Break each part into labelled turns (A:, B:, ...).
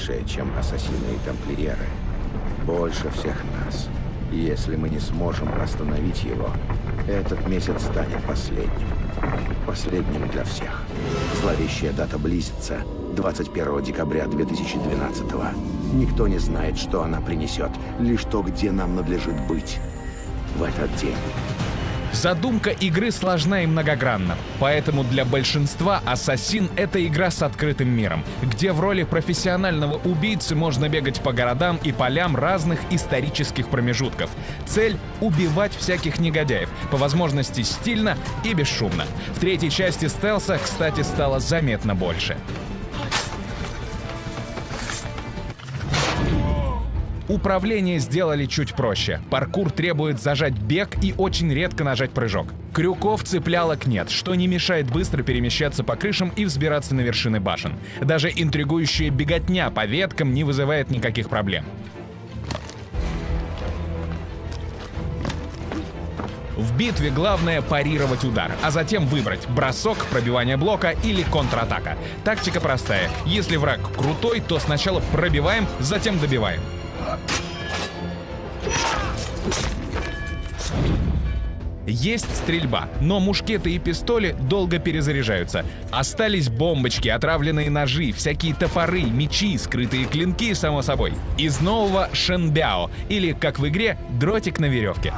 A: большее, чем ассасины и тамплиеры. Больше всех нас. Если мы не сможем остановить его, этот месяц станет последним. Последним для всех. Зловещая дата близится. 21 декабря 2012 Никто не знает, что она принесет, лишь то, где нам надлежит быть в этот день.
B: Задумка игры сложна и многогранна, поэтому для большинства «Ассасин» — это игра с открытым миром, где в роли профессионального убийцы можно бегать по городам и полям разных исторических промежутков. Цель — убивать всяких негодяев, по возможности стильно и бесшумно. В третьей части стелса, кстати, стало заметно больше. Управление сделали чуть проще. Паркур требует зажать бег и очень редко нажать прыжок. Крюков цеплялок нет, что не мешает быстро перемещаться по крышам и взбираться на вершины башен. Даже интригующая беготня по веткам не вызывает никаких проблем. В битве главное парировать удар, а затем выбрать бросок, пробивание блока или контратака. Тактика простая. Если враг крутой, то сначала пробиваем, затем добиваем. Есть стрельба, но мушкеты и пистоли долго перезаряжаются. Остались бомбочки, отравленные ножи, всякие топоры, мечи, скрытые клинки, само собой. Из нового Шенбяо, или, как в игре, дротик на веревке.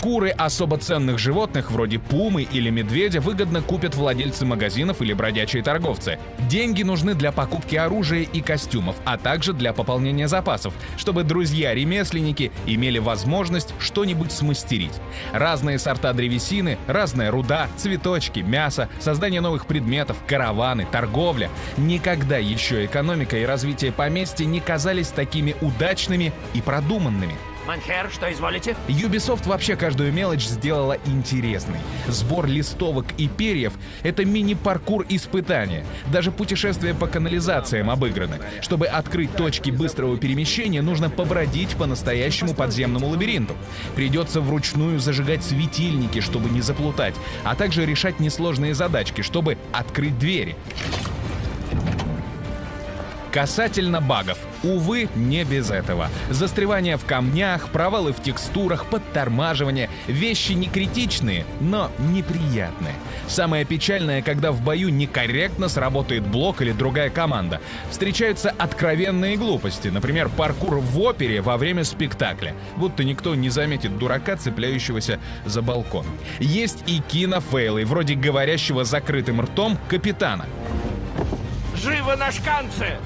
B: Шкуры особо ценных животных, вроде пумы или медведя, выгодно купят владельцы магазинов или бродячие торговцы. Деньги нужны для покупки оружия и костюмов, а также для пополнения запасов, чтобы друзья-ремесленники имели возможность что-нибудь смастерить. Разные сорта древесины, разная руда, цветочки, мясо, создание новых предметов, караваны, торговля. Никогда еще экономика и развитие поместья не казались такими удачными и продуманными.
C: Манхер, что изволите?
B: Ubisoft вообще каждую мелочь сделала интересной. Сбор листовок и перьев — это мини-паркур испытания. Даже путешествия по канализациям обыграны. Чтобы открыть точки быстрого перемещения, нужно побродить по настоящему подземному лабиринту. Придется вручную зажигать светильники, чтобы не заплутать, а также решать несложные задачки, чтобы открыть двери. Касательно багов. Увы, не без этого. Застревание в камнях, провалы в текстурах, подтормаживание — вещи не критичные, но неприятные. Самое печальное, когда в бою некорректно сработает блок или другая команда. Встречаются откровенные глупости, например, паркур в опере во время спектакля. Будто никто не заметит дурака, цепляющегося за балкон. Есть и кинофейлы, вроде говорящего закрытым ртом капитана.
C: Живо на шканце!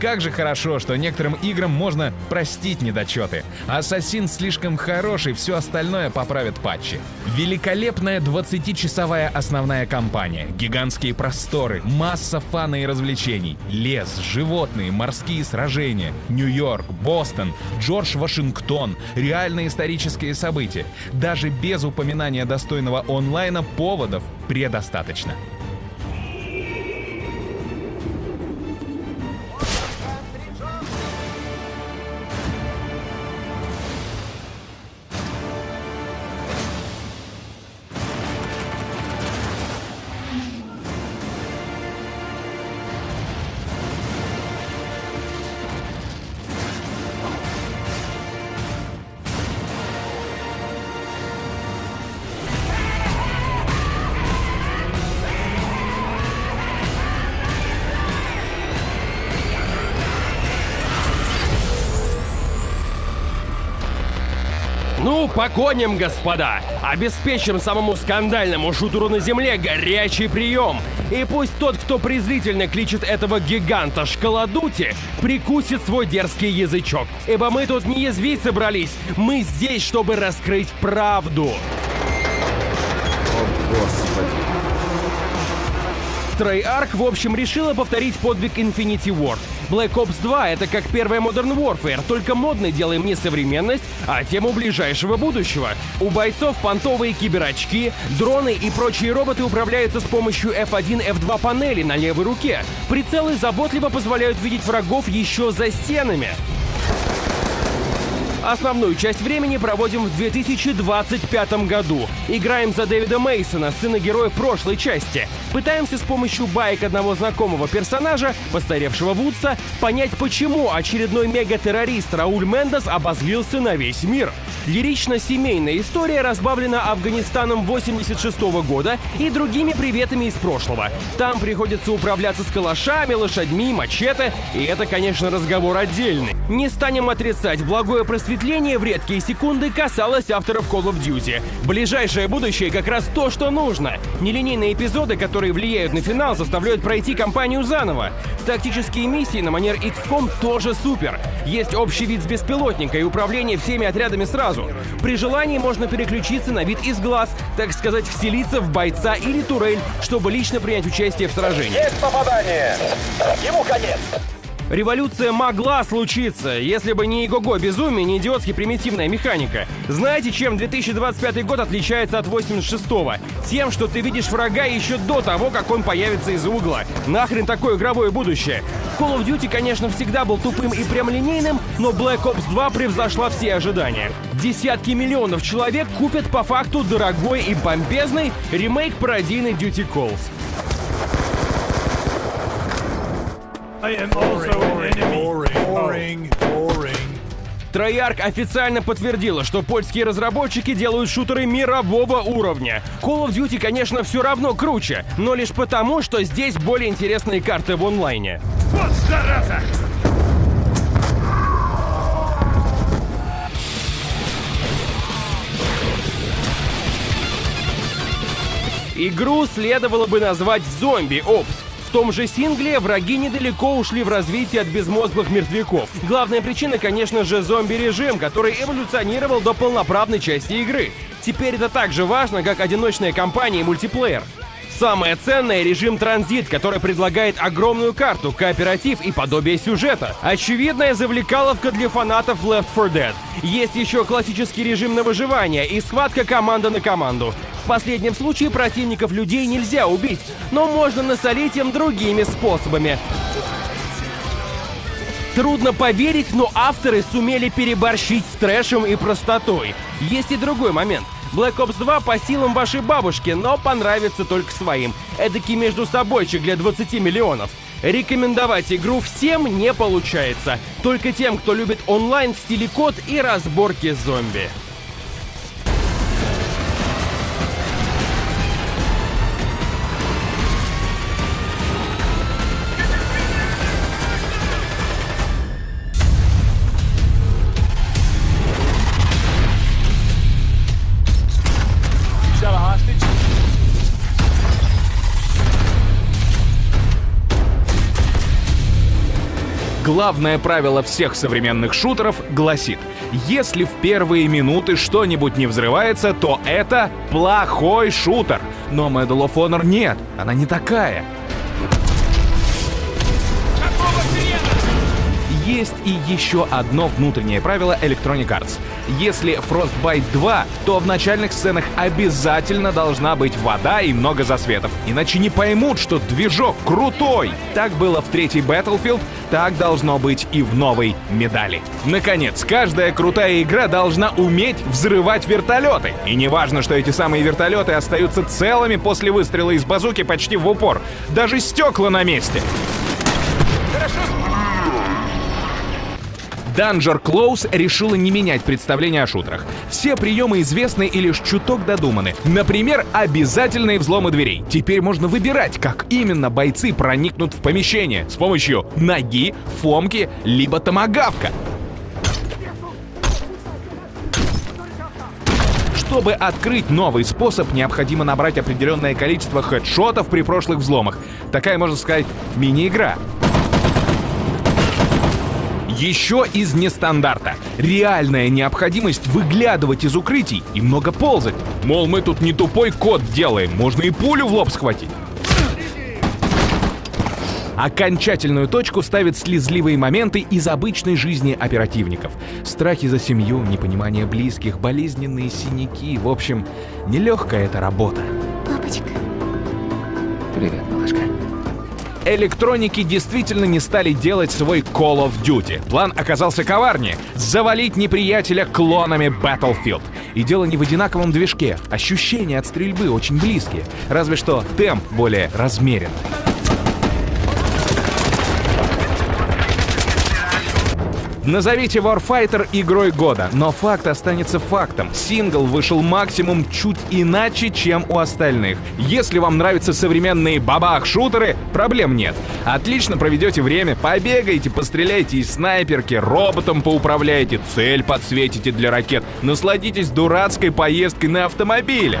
B: Как же хорошо, что некоторым играм можно простить недочеты. Ассасин слишком хороший, все остальное поправят патчи. Великолепная 20-часовая основная кампания, гигантские просторы, масса фана и развлечений, лес, животные, морские сражения, Нью-Йорк, Бостон, Джордж Вашингтон, реальные исторические события. Даже без упоминания достойного онлайна поводов предостаточно.
D: Погоним, господа! Обеспечим самому скандальному шутеру на земле горячий прием! И пусть тот, кто презрительно кличет этого гиганта шкаладути, прикусит свой дерзкий язычок. Ибо мы тут не язвить собрались, мы здесь, чтобы раскрыть правду.
A: О, Господи.
D: Treyarch, в общем, решила повторить подвиг Infinity Ward. Black Ops 2 — это как первая Modern Warfare, только модный делаем не современность, а тему ближайшего будущего. У бойцов понтовые киберочки, дроны и прочие роботы управляются с помощью F1, F2 панели на левой руке. Прицелы заботливо позволяют видеть врагов еще за стенами. Основную часть времени проводим в 2025 году. Играем за Дэвида Мейсона, сына героя прошлой части. Пытаемся с помощью баек одного знакомого персонажа, постаревшего Вудса, понять, почему очередной мегатеррорист Рауль Мендес обозлился на весь мир. Лирично-семейная история разбавлена Афганистаном 86 года и другими приветами из прошлого. Там приходится управляться с калашами, лошадьми, мачете, и это, конечно, разговор отдельный. Не станем отрицать, благое просветление в редкие секунды касалось авторов Call of Duty. Ближайшее будущее как раз то, что нужно. Нелинейные эпизоды, которые влияют на финал, заставляют пройти кампанию заново. Тактические миссии на манер XCOM тоже супер. Есть общий вид с беспилотника и управление всеми отрядами сразу. При желании можно переключиться на вид из глаз, так сказать, вселиться в бойца или турель, чтобы лично принять участие в сражении.
E: Есть попадание! Ему конец!
D: Революция могла случиться, если бы не его безумие, не идиотски примитивная механика. Знаете, чем 2025 год отличается от 86-го? Тем, что ты видишь врага еще до того, как он появится из угла. Нахрен такое игровое будущее? Call of Duty, конечно, всегда был тупым и прямолинейным, но Black Ops 2 превзошла все ожидания. Десятки миллионов человек купят по факту дорогой и бомбезный ремейк пародийной Duty Calls.
F: I am also an enemy. Boring, boring.
D: Treyarch официально подтвердила, что польские разработчики делают шутеры мирового уровня. Call of Duty, конечно, все равно круче, но лишь потому, что здесь более интересные карты в онлайне.
F: Вот зараза!
D: Игру следовало бы назвать «Зомби Опс». В том же сингле враги недалеко ушли в развитие от безмозглых мертвяков. Главная причина, конечно же, зомби-режим, который эволюционировал до полноправной части игры. Теперь это так же важно, как одиночная кампания и мультиплеер. Самое ценное — режим транзит, который предлагает огромную карту, кооператив и подобие сюжета. Очевидная завлекаловка для фанатов Left 4 Dead. Есть еще классический режим на выживание и схватка команда на команду. В последнем случае противников людей нельзя убить, но можно насолить им другими способами. Трудно поверить, но авторы сумели переборщить с трэшем и простотой. Есть и другой момент. Black Ops 2 по силам вашей бабушки, но понравится только своим. Эдакий между собойчик для 20 миллионов. Рекомендовать игру всем не получается. Только тем, кто любит онлайн в стиле код и разборки зомби.
B: Главное правило всех современных шутеров гласит, если в первые минуты что-нибудь не взрывается, то это плохой шутер. Но Medal of Honor нет, она не такая. Есть и еще одно внутреннее правило Electronic Arts. Если Frostbite 2, то в начальных сценах обязательно должна быть вода и много засветов. Иначе не поймут, что движок крутой. Так было в третьей Battlefield, так должно быть и в новой медали. Наконец, каждая крутая игра должна уметь взрывать вертолеты. И не важно, что эти самые вертолеты остаются целыми после выстрела из базуки почти в упор. Даже стекла на месте. Danger Close решила не менять представление о шутерах. Все приемы известны и лишь чуток додуманы. Например, обязательные взломы дверей. Теперь можно выбирать, как именно бойцы проникнут в помещение с помощью ноги, фомки, либо томагавка. Чтобы открыть новый способ, необходимо набрать определенное количество хедшотов при прошлых взломах. Такая, можно сказать, мини-игра. Еще из нестандарта. Реальная необходимость выглядывать из укрытий и много ползать. Мол, мы тут не тупой код делаем, можно и пулю в лоб схватить. Окончательную точку ставят слезливые моменты из обычной жизни оперативников. Страхи за семью, непонимание близких, болезненные синяки. В общем, нелегкая эта работа.
G: Папочка.
B: Электроники действительно не стали делать свой Call of Duty. План оказался коварнее — завалить неприятеля клонами Battlefield. И дело не в одинаковом движке. Ощущения от стрельбы очень близкие. Разве что темп более размеренный. Назовите Warfighter игрой года, но факт останется фактом. Сингл вышел максимум чуть иначе, чем у остальных. Если вам нравятся современные бабах-шутеры, проблем нет. Отлично проведете время, побегаете, постреляйте из снайперки, роботом поуправляете, цель подсветите для ракет, насладитесь дурацкой поездкой на автомобиле.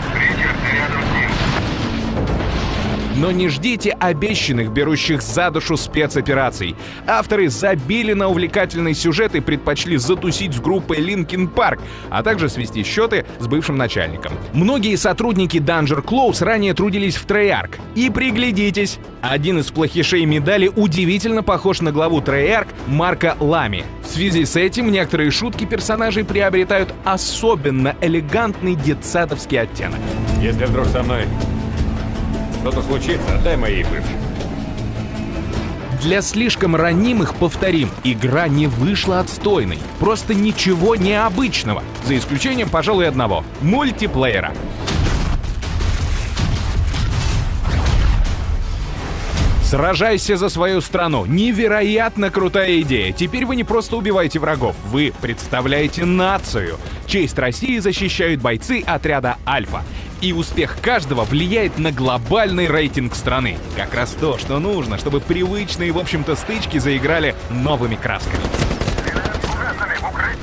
B: Но не ждите обещанных, берущих за душу спецопераций. Авторы забили на увлекательный сюжет и предпочли затусить с группой Linkin Park, а также свести счеты с бывшим начальником. Многие сотрудники Danger Close ранее трудились в Treyarch. И приглядитесь, один из плохишей медали удивительно похож на главу Treyarch Марка Лами. В связи с этим некоторые шутки персонажей приобретают особенно элегантный детсадовский оттенок.
G: Если вдруг со мной что-то случится, отдай моей бывшей.
B: Для слишком ранимых повторим, игра не вышла отстойной. Просто ничего необычного. За исключением, пожалуй, одного — мультиплеера. Сражайся за свою страну. Невероятно крутая идея. Теперь вы не просто убиваете врагов, вы представляете нацию. Честь России защищают бойцы отряда «Альфа». И успех каждого влияет на глобальный рейтинг страны. Как раз то, что нужно, чтобы привычные, в общем-то, стычки заиграли новыми красками.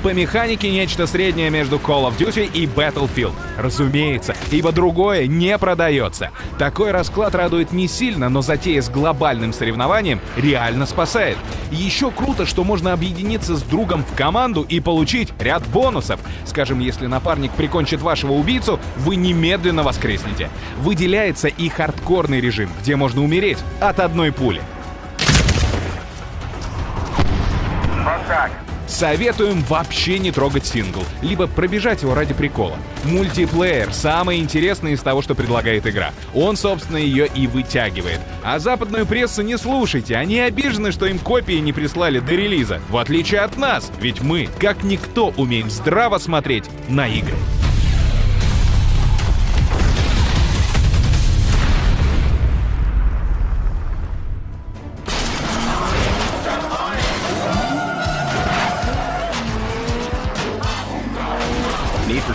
B: По механике нечто среднее между Call of Duty и Battlefield. Разумеется, ибо другое не продается. Такой расклад радует не сильно, но затея с глобальным соревнованием реально спасает. Еще круто, что можно объединиться с другом в команду и получить ряд бонусов. Скажем, если напарник прикончит вашего убийцу, вы немедленно воскреснете. Выделяется и хардкорный режим, где можно умереть от одной пули. Советуем вообще не трогать сингл, либо пробежать его ради прикола. Мультиплеер — самое интересное из того, что предлагает игра. Он, собственно, ее и вытягивает. А западную прессу не слушайте, они обижены, что им копии не прислали до релиза. В отличие от нас, ведь мы, как никто, умеем здраво смотреть на игры.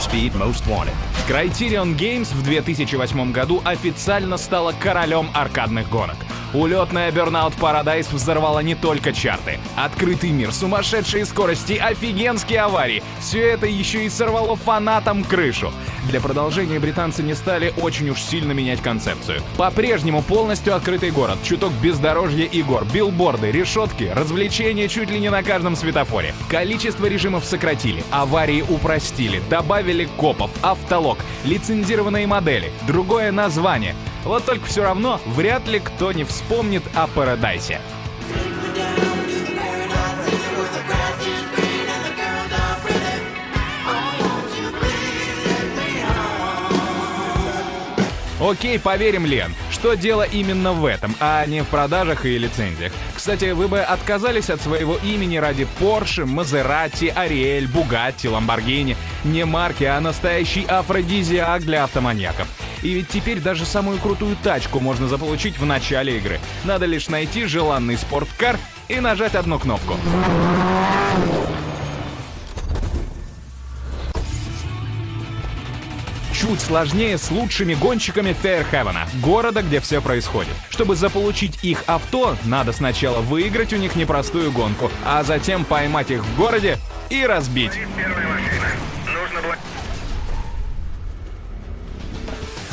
H: Speed Most Wanted.
B: Criterion Games в 2008 году официально стала королем аркадных гонок. Улетная Burnout Paradise взорвала не только чарты. Открытый мир, сумасшедшие скорости, офигенские аварии. Все это еще и сорвало фанатам крышу. Для продолжения британцы не стали очень уж сильно менять концепцию. По-прежнему полностью открытый город, чуток бездорожья и гор, билборды, решетки, развлечения чуть ли не на каждом светофоре. Количество режимов сократили, аварии упростили, добавили копов, автолог, лицензированные модели, другое название. Вот только все равно вряд ли кто не вспомнит о Парадайсе. Окей, поверим, Лен, что дело именно в этом, а не в продажах и лицензиях. Кстати, вы бы отказались от своего имени ради Porsche, Maserati, Ariel, Bugatti, Lamborghini. Не марки, а настоящий афродизиак для автоманьяков. И ведь теперь даже самую крутую тачку можно заполучить в начале игры. Надо лишь найти желанный спорткар и нажать одну кнопку. Чуть сложнее с лучшими гонщиками Фейрхевена, города, где все происходит. Чтобы заполучить их авто, надо сначала выиграть у них непростую гонку, а затем поймать их в городе и разбить.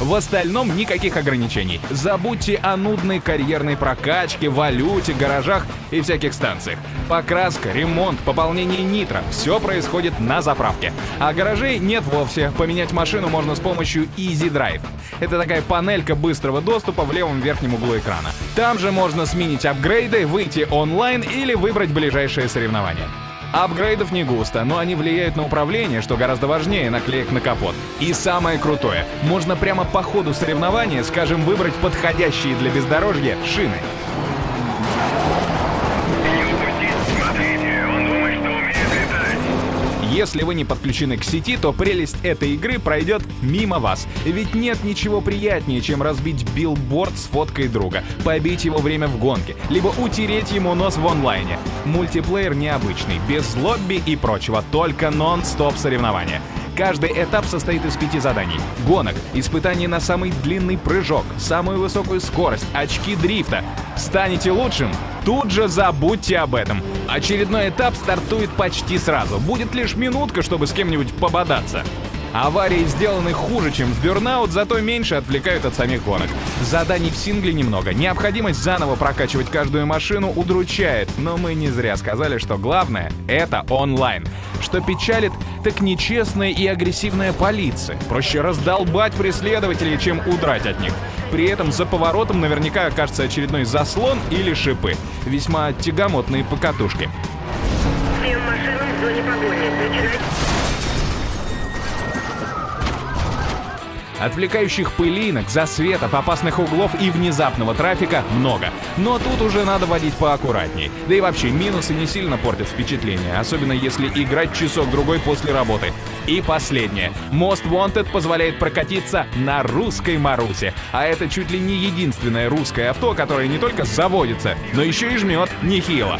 B: В остальном никаких ограничений. Забудьте о нудной карьерной прокачке, валюте, гаражах и всяких станциях. Покраска, ремонт, пополнение нитро — все происходит на заправке. А гаражей нет вовсе. Поменять машину можно с помощью Easy Drive. Это такая панелька быстрого доступа в левом верхнем углу экрана. Там же можно сменить апгрейды, выйти онлайн или выбрать ближайшее соревнование. Апгрейдов не густо, но они влияют на управление, что гораздо важнее наклеек на капот. И самое крутое, можно прямо по ходу соревнования, скажем, выбрать подходящие для бездорожья шины. Если вы не подключены к сети, то прелесть этой игры пройдет мимо вас. Ведь нет ничего приятнее, чем разбить билборд с фоткой друга, побить его время в гонке, либо утереть ему нос в онлайне. Мультиплеер необычный, без лобби и прочего, только нон-стоп соревнования. Каждый этап состоит из пяти заданий. Гонок, испытаний на самый длинный прыжок, самую высокую скорость, очки дрифта. Станете лучшим? Тут же забудьте об этом. Очередной этап стартует почти сразу. Будет лишь минутка, чтобы с кем-нибудь пободаться. Аварии сделаны хуже, чем в Burnout, зато меньше отвлекают от самих гонок. Заданий в сингле немного. Необходимость заново прокачивать каждую машину удручает, но мы не зря сказали, что главное — это онлайн. Что печалит, так нечестная и агрессивная полиция. Проще раздолбать преследователей, чем удрать от них. При этом за поворотом наверняка окажется очередной заслон или шипы. Весьма тягомотные покатушки. Отвлекающих пылинок, засветов, опасных углов и внезапного трафика много. Но тут уже надо водить поаккуратней. Да и вообще, минусы не сильно портят впечатление, особенно если играть часок-другой после работы. И последнее. Most Wanted позволяет прокатиться на русской Марусе. А это чуть ли не единственное русское авто, которое не только заводится, но еще и жмет нехило.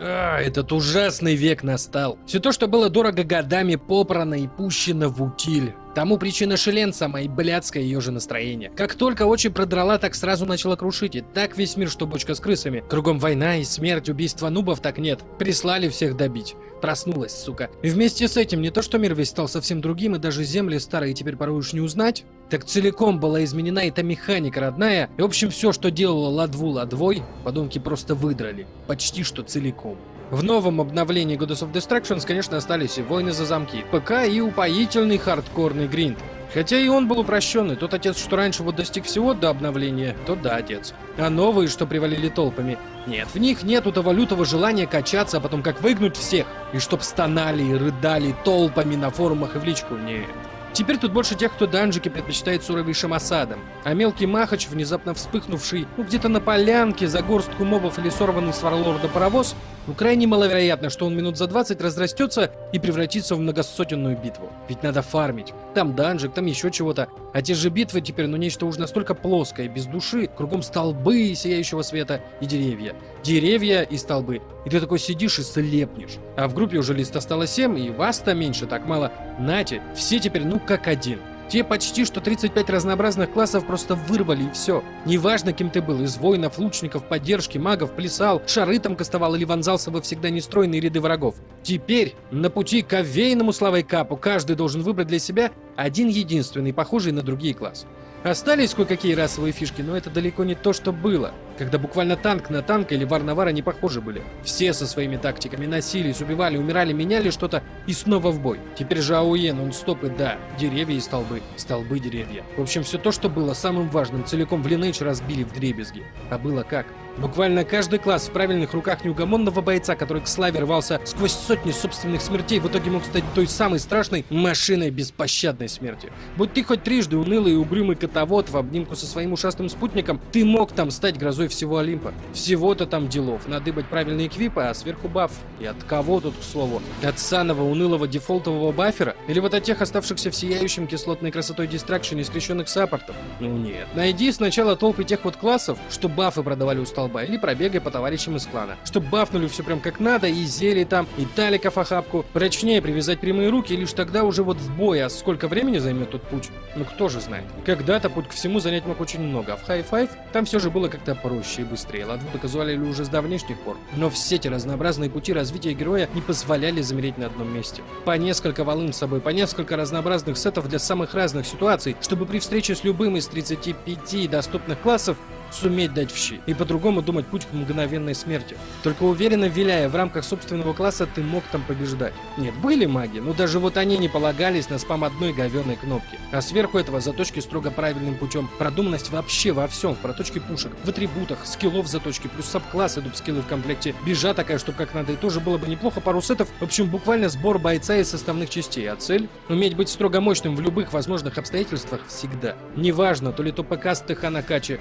I: А, этот ужасный век настал. Все то, что было дорого годами, попрано и пущено в утиль. Тому причина Шелен сама и блядское ее же настроение. Как только очень продрала, так сразу начала крушить. И так весь мир, что бочка с крысами. Кругом война и смерть, убийства нубов так нет. Прислали всех добить. Проснулась, сука. И вместе с этим не то, что мир весь стал совсем другим, и даже земли старые теперь порой уж не узнать, так целиком была изменена эта механика родная, и в общем все, что делала Ладву Ладвой, подонки просто выдрали. Почти что целиком. В новом обновлении Goddess of Destructions, конечно, остались и войны за замки, ПК и упоительный хардкорный гринд. Хотя и он был упрощенный. Тот отец, что раньше вот достиг всего до обновления, тот да, отец. А новые, что привалили толпами, нет, в них нету того лютого желания качаться, а потом как выгнуть всех. И чтоб стонали и рыдали толпами на форумах и в личку, нет. Теперь тут больше тех, кто данжики предпочитает суровейшим осадам. А мелкий махач, внезапно вспыхнувший, ну где-то на полянке, за горстку мобов или сорванный с варлорда паровоз, ну крайне маловероятно, что он минут за 20 разрастется и превратится в многосотенную битву. Ведь надо фармить. Там данжик, там еще чего-то. А те же битвы теперь, ну нечто уж настолько плоское, без души, кругом столбы сияющего света и деревья. Деревья и столбы. И ты такой сидишь и слепнешь. А в группе уже лист осталось 7, и вас-то меньше, так мало. Нате, все теперь ну как один. Те почти что 35 разнообразных классов просто вырвали и все. Неважно, кем ты был, из воинов, лучников, поддержки, магов, плясал, шары там кастовал или вонзался во всегда нестройные ряды врагов. Теперь на пути к овейному славой капу каждый должен выбрать для себя один единственный, похожий на другие класс. Остались кое-какие расовые фишки, но это далеко не то, что было, когда буквально танк на танк или вар на вара не похожи были. Все со своими тактиками носились, убивали, умирали, меняли что-то и снова в бой. Теперь же АОЕ, нон-стоп и да, деревья и столбы, столбы, деревья. В общем, все то, что было самым важным, целиком в Lineage разбили в дребезги. А было как? Буквально каждый класс в правильных руках неугомонного бойца, который к славе рвался сквозь сотни собственных смертей, в итоге мог стать той самой страшной машиной беспощадной смерти. Будь ты хоть трижды унылый и угрюмый котовод в обнимку со своим ушастым спутником, ты мог там стать грозой всего Олимпа. Всего-то там делов. Надыбать правильные эквипы, а сверху баф. И от кого тут, к слову? От саного унылого дефолтового бафера? Или вот от тех оставшихся в сияющем кислотной красотой дистракшене скрещенных саппортов? Ну нет. Найди сначала толпы тех вот классов, что бафы продавали у столба, или пробегай по товарищам из клана. Чтоб бафнули все прям как надо, и зелье там, и таликов охапку. Прочнее привязать прямые руки, лишь тогда уже вот в бой. А сколько времени займет тот путь? Ну кто же знает. Когда-то путь к всему занять мог очень много, а в High-Five там все же было как-то проще и быстрее. Ладву доказывали уже с давнешних пор. Но все эти разнообразные пути развития героя не позволяли замереть на одном месте. По несколько волын с собой, по несколько разнообразных сетов для самых разных ситуаций, чтобы при встрече с любым из 35 доступных классов суметь дать в щи и по-другому думать путь к мгновенной смерти. Только уверенно виляя в рамках собственного класса, ты мог там побеждать. Нет, были маги, но даже вот они не полагались на спам одной говеной кнопки. А сверху этого заточки строго правильным путем. Продуманность вообще во всем. В проточке пушек, в атрибутах, скиллов заточки, плюс саб-классы, дуб-скиллы в комплекте. Бежа такая, чтобы как надо, и тоже было бы неплохо. Пару сетов. В общем, буквально сбор бойца из составных частей. А цель? Уметь быть строго мощным в любых возможных обстоятельствах всегда. Неважно, то ли то ПК с ТХ на каче,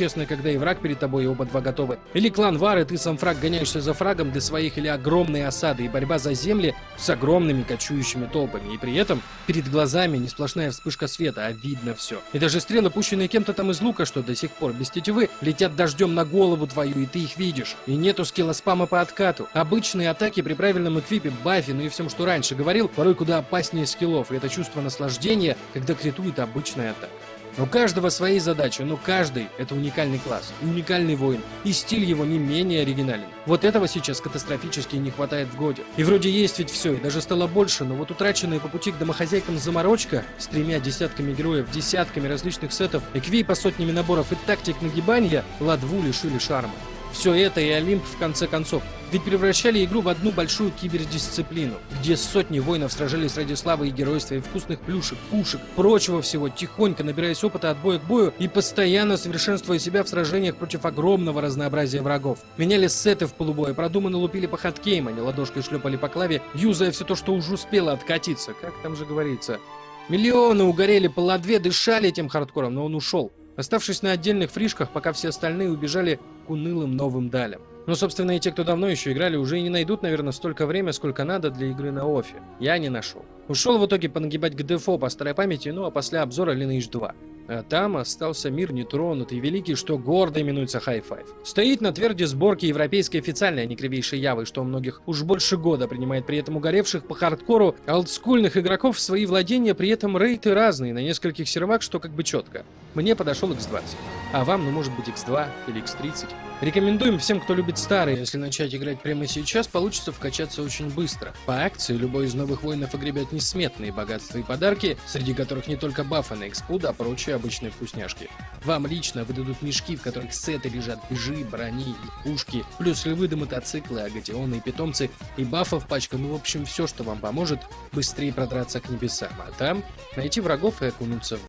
I: честная, когда и враг перед тобой, и оба два готовы. Или клан Вары, ты сам фраг гоняешься за фрагом для своих, или огромные осады и борьба за земли с огромными кочующими толпами. И при этом перед глазами не сплошная вспышка света, а видно все. И даже стрелы, пущенные кем-то там из лука, что до сих пор без тетивы, летят дождем на голову твою, и ты их видишь. И нету скилла спама по откату. Обычные атаки при правильном эквипе, бафе, ну и всем, что раньше говорил, порой куда опаснее скиллов. И это чувство наслаждения, когда критует обычная атака. У каждого свои задачи, но каждый — это уникальный класс, уникальный воин, и стиль его не менее оригинален. Вот этого сейчас катастрофически не хватает в годе. И вроде есть ведь все, и даже стало больше, но вот утраченная по пути к домохозяйкам заморочка с тремя десятками героев, десятками различных сетов, эквей по сотнями наборов и тактик нагибания ладву лишили шарма. Все это и Олимп в конце концов. Ведь превращали игру в одну большую кибердисциплину, где сотни воинов сражались ради славы и геройства и вкусных плюшек, пушек, прочего всего, тихонько набираясь опыта от боя к бою и постоянно совершенствуя себя в сражениях против огромного разнообразия врагов. Меняли сеты в полубое, продуманно лупили по хаткейм, а не ладошкой шлепали по клаве, юзая все то, что уже успело откатиться, как там же говорится. Миллионы угорели по ладве, дышали этим хардкором, но он ушел оставшись на отдельных фришках, пока все остальные убежали унылым новым далям. Но, собственно, и те, кто давно еще играли, уже и не найдут, наверное, столько времени, сколько надо для игры на офе. Я не нашел. Ушел в итоге понагибать к дефо по старой памяти, ну а после обзора Lineage 2. А там остался мир нетронутый, великий, что гордо именуется High-Five. Стоит на тверде сборки европейской официальной, а не кривейшей явы, что у многих уж больше года принимает при этом угоревших по хардкору олдскульных игроков в свои владения, при этом рейты разные, на нескольких сервак, что как бы четко. Мне подошел X20, а вам, ну может быть X2 или X30. Рекомендуем всем, кто любит старые. Если начать играть прямо сейчас, получится вкачаться очень быстро. По акции любой из новых воинов огребет несметные богатства и подарки, среди которых не только бафы на экспуд, а прочие обычные вкусняшки. Вам лично выдадут мешки, в которых сеты лежат бежи, брони и пушки, плюс львы до мотоциклы, агатионы и питомцы, и бафов пачка, ну в общем все, что вам поможет быстрее продраться к небесам, а там найти врагов и окунуться в